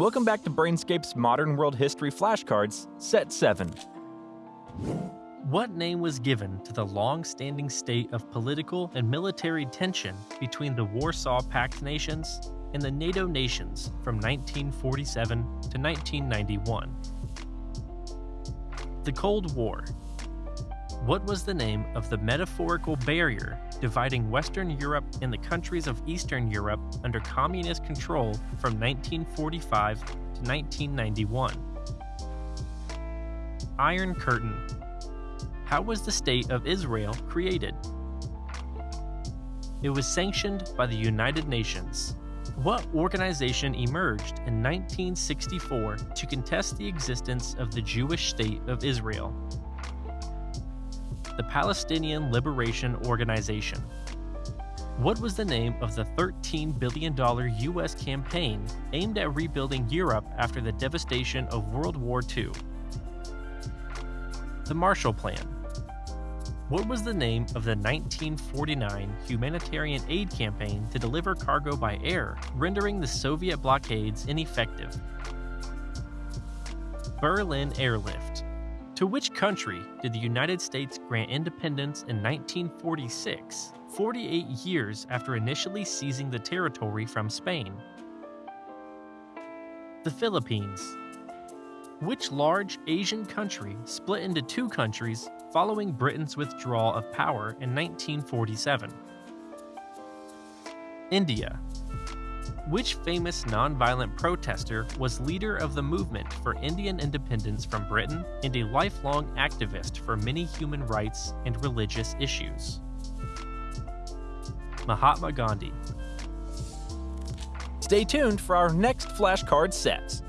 Welcome back to Brainscape's Modern World History Flashcards, Set 7. What name was given to the long standing state of political and military tension between the Warsaw Pact nations and the NATO nations from 1947 to 1991? The Cold War. What was the name of the metaphorical barrier dividing Western Europe and the countries of Eastern Europe under communist control from 1945 to 1991. Iron Curtain. How was the State of Israel created? It was sanctioned by the United Nations. What organization emerged in 1964 to contest the existence of the Jewish State of Israel? The Palestinian Liberation Organization. What was the name of the $13 billion U.S. campaign aimed at rebuilding Europe after the devastation of World War II? The Marshall Plan. What was the name of the 1949 humanitarian aid campaign to deliver cargo by air, rendering the Soviet blockades ineffective? Berlin Airlift. To which country did the United States grant independence in 1946, 48 years after initially seizing the territory from Spain? The Philippines. Which large Asian country split into two countries following Britain's withdrawal of power in 1947? India. Which famous nonviolent protester was leader of the movement for Indian independence from Britain and a lifelong activist for many human rights and religious issues? Mahatma Gandhi. Stay tuned for our next flashcard sets.